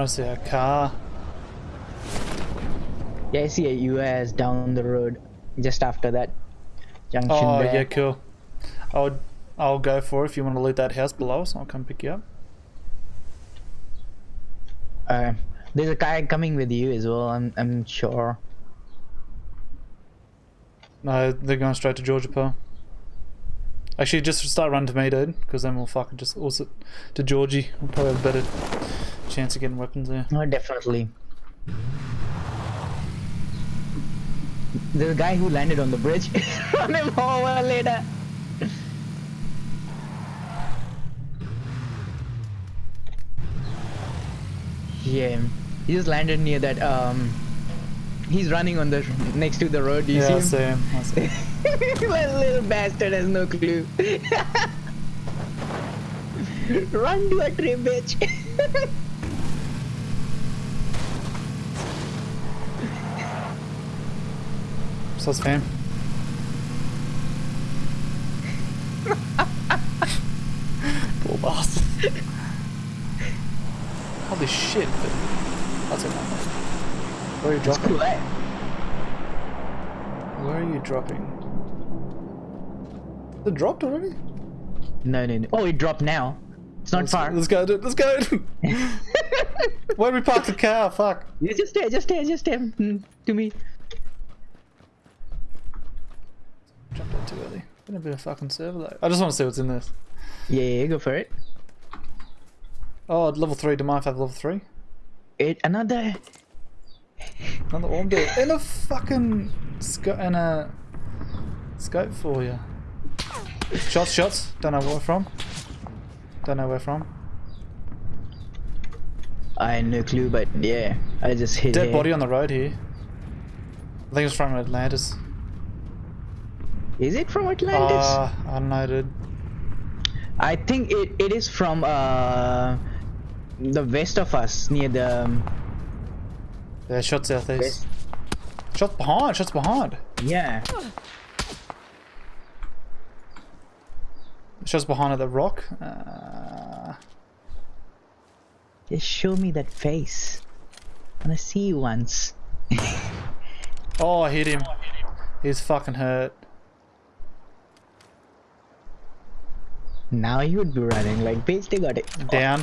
I see a car. Yeah, I see a US down the road, just after that junction Oh there. yeah, cool. I'll I'll go for it if you want to loot that house below us. I'll come pick you up. Uh, there's a guy coming with you as well. I'm I'm sure. No, they're going straight to Georgopol. Actually, just start running to me, dude, because then we'll fucking just also to Georgie. We'll probably have a better chance of getting weapons there. Oh, definitely. There's a guy who landed on the bridge. Run him over later. Yeah, he just landed near that. Um, he's running on the next to the road. Do you yeah, see him. I see him? that little bastard has no clue. Run to a tree, bitch. Fam. Poor bastard. Holy shit. But that's it. Where are you dropping? cool, eh? Where are you dropping? It dropped already? No, no, no. Oh, it dropped now. It's not Let's, far. let's go, dude. Let's go. Where we park the car? Fuck. Just stay, just stay, just stay mm, to me. Too early. Been a bit of fucking server though. I just want to see what's in this. Yeah, yeah, go for it. Oh, level three. Do you mind I have level three? It another. Another orb there. And a fucking scope and a scope for you. Shots, shots. Don't know where from. Don't know where from. I had no clue, but yeah, I just hit Dead here. body on the road here. I think it's from Atlantis. Is it from Atlantis? Ah, I don't know, dude. I think it, it is from uh the west of us, near the um, Yeah, shots southeast. west. Shots behind. Shots behind. Yeah. Shots behind at the rock. Uh, Just show me that face. I wanna see you once. oh, I hit him. He's fucking hurt. Now you would be running like bitch. They got it. Down.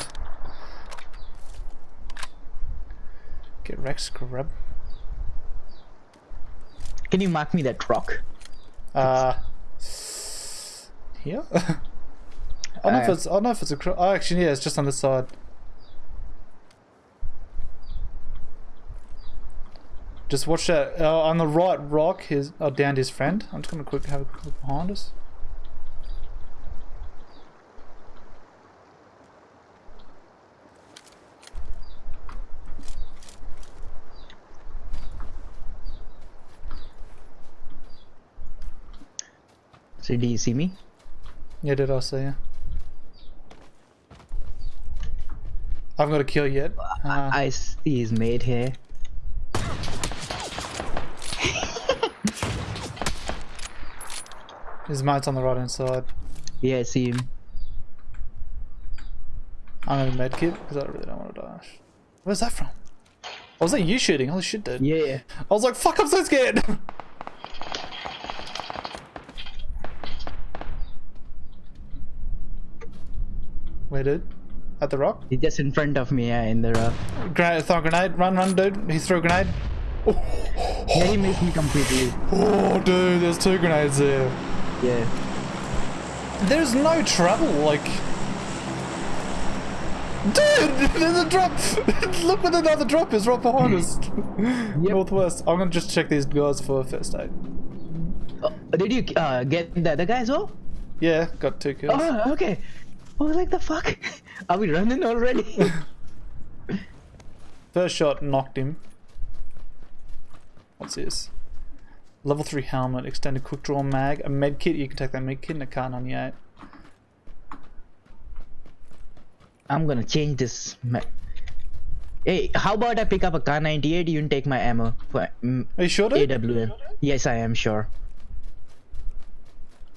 Get Rex scrub. Can you mark me that rock? Uh, here. I don't know if Uh, it's. I don't know if it's a. cro- Oh, actually, yeah, it's just on the side. Just watch that. Uh, on the right rock, his oh, down his friend. I'm just gonna quick have a quick look behind us. So do you see me? Yeah, did also, yeah. I haven't got a kill yet. Uh, I see his mate here. his mate's on the right hand side. Yeah, I see him. I'm gonna medkit because I really don't want to dash. Where's that from? Oh, was that you shooting? Holy shit, dude. Yeah. I was like, fuck, I'm so scared. Where, dude? At the rock? He's just in front of me, yeah, in the rock. Grenade, throw a grenade. Run, run, dude. He threw a grenade. Yeah, he missed me completely. Oh, dude, there's two grenades there. Yeah. There's no trouble, like. Dude, there's a drop. Look where another drop is right behind us. Northwest. I'm gonna just check these guys for first aid. Oh, did you uh, get the other guy as well? Yeah, got two kills. Oh, okay. I was like, the fuck? Are we running already? First shot knocked him. What's this? Level 3 helmet, extended quick draw mag, a med kit, you can take that med kit and a Kar 98. I'm gonna change this. Hey, how about I pick up a Kar 98? You can take my ammo for mm, Are you sure? AWM. Yes, I am sure.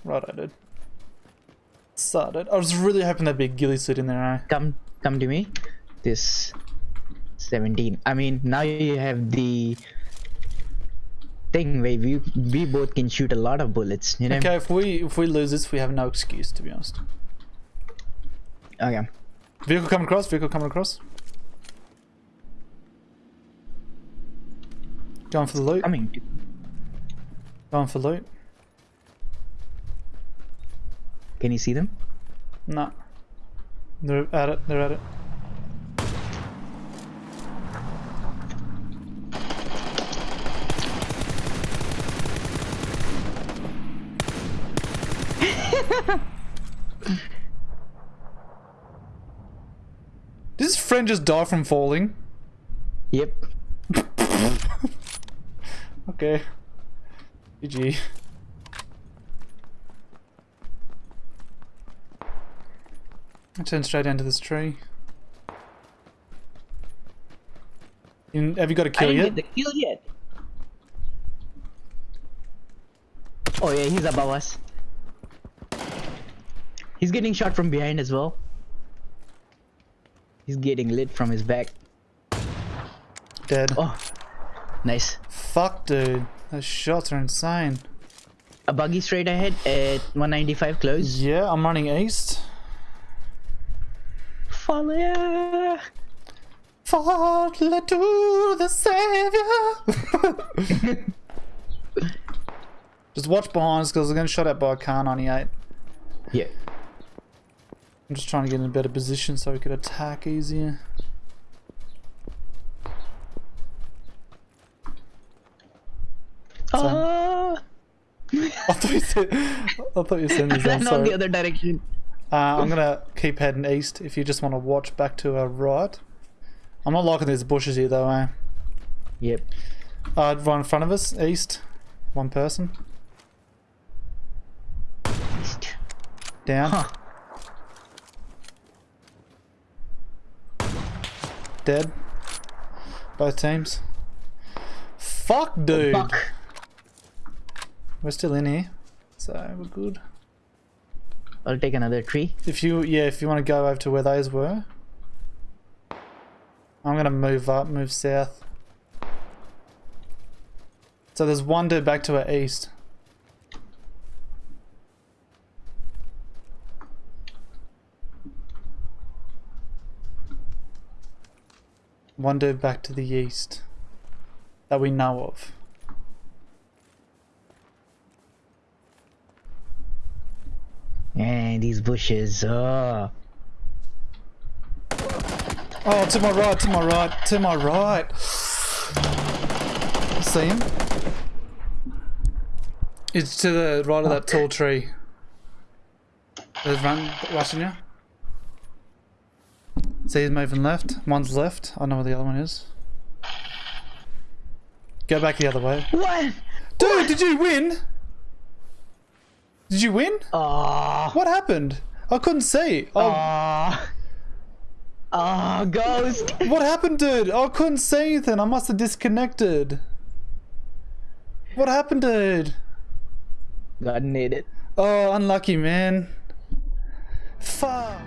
Right, I did. Started. I was really hoping there'd be a ghillie suit in there, eh? Come, come to me. This. 17. I mean, now you have the thing where we we both can shoot a lot of bullets. You know. Okay, if we if we lose this, we have no excuse to be honest. Okay. Vehicle coming across. Vehicle coming across. Going for the loot. Coming. Going for loot. Can you see them? No. They're at it. They're at it. Did his friend just die from falling? Yep. Okay. GG. I turned straight into this tree. You- have you got a kill I didn't yet? get the kill yet. Oh yeah, he's above us. He's getting shot from behind as well. He's getting lit from his back. Dead. Oh, nice. Fuck, dude. Those shots are insane. A buggy straight ahead at 195 close. Yeah, I'm running east. Ya. Follow to the savior. just watch behind us because we're getting shot at by a Kar 98. Yeah. I'm just trying to get in a better position so we could attack easier. Oh, I thought you said. I thought you said. I'm ran on the other direction. Uh, I'm gonna keep heading east. If you just want to watch back to our right. I'm not liking these bushes here though. Eh? Yep. Uh, right in front of us, east. One person down. Huh. Dead. Both teams. Fuck, dude. Fuck. We're still in here, so we're good. I'll take another tree. If you, yeah, if you want to go over to where those were, I'm gonna move up, move south. So there's one dude back to our east. One dude back to the east that we know of. And these bushes. Oh. Oh, to my right, to my right, to my right. See him? It's to the right of that oh. tall tree. There's run watching you. See he's moving left. One's left. I know where the other one is. Go back the other way. What? Dude, did you win? Did you win? Oh. What happened? I couldn't see. Oh, Oh. Oh, ghost. What happened, dude? I couldn't see anything. I must have disconnected. What happened, dude? God need it. Oh, unlucky, man. Fuck.